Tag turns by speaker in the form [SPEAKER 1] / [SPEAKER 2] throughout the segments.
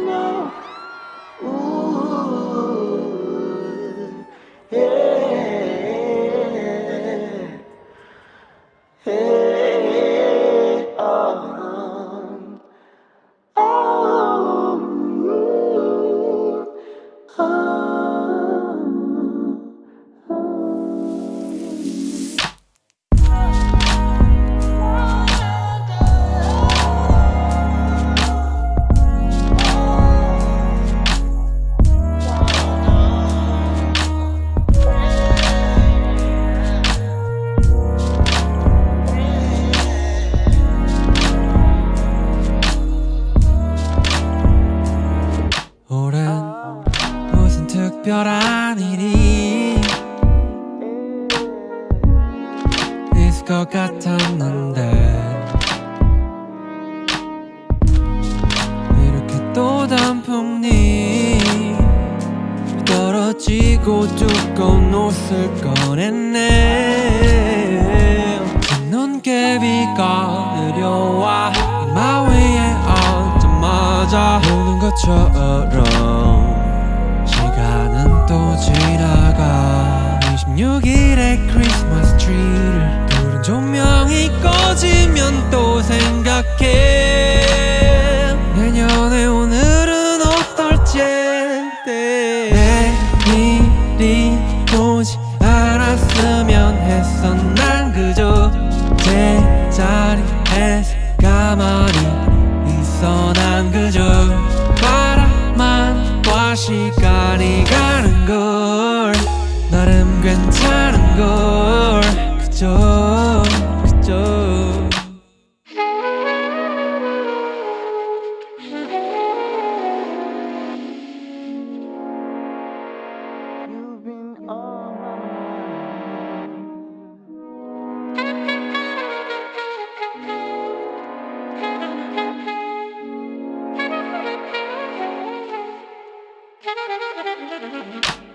[SPEAKER 1] No.
[SPEAKER 2] 특별한 일이 있을 것 같았는데 이렇게 또 단풍이 떨어지고 두꺼운 옷을 꺼냈네. 눈깨비가 내려와 마마 위에 앉자마자 우는 것처럼 꺼지면 또 생각해. 내년에 오늘은 어떨지 내일이 오지 않았으면 했어 난 그저 제자리에서 가만히 있어. 난 그저 바라만 봐. 시간이 가는 걸. 나름 괜찮은 걸. 그저 그저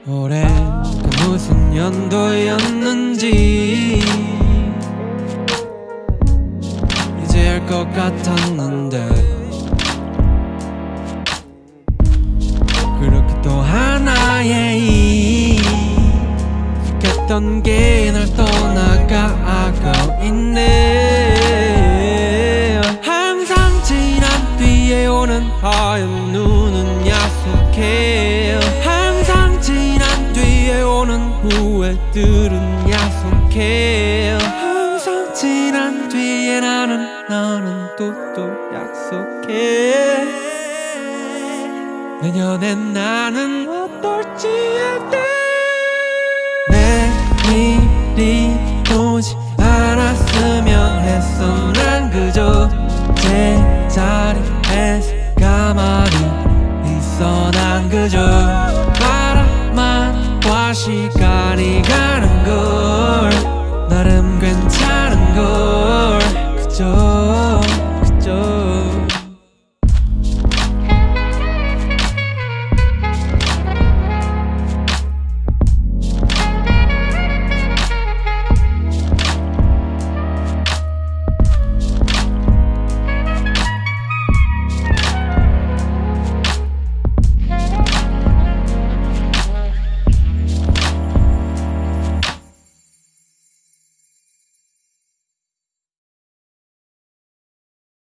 [SPEAKER 2] 올해 그 무슨 연도였는지 알것 같았는데. 그렇게 또 하나의 이 익숙했던 게 날 떠나가고 있네. 항상 지난 뒤에 오는 하얀 눈은 약속해 항상 지난 뒤에 오는 후회들은 약속해 항상 지난 뒤에 나는 나는 또또 약속해. 내년엔 나는 어떨지 알때 내일이 오지 않았으면 했어. 난 그저 제자리에서 가만히 있어. 난 그저 바람만과 시간이 가는 걸. 나름 괜찮은 걸. 그저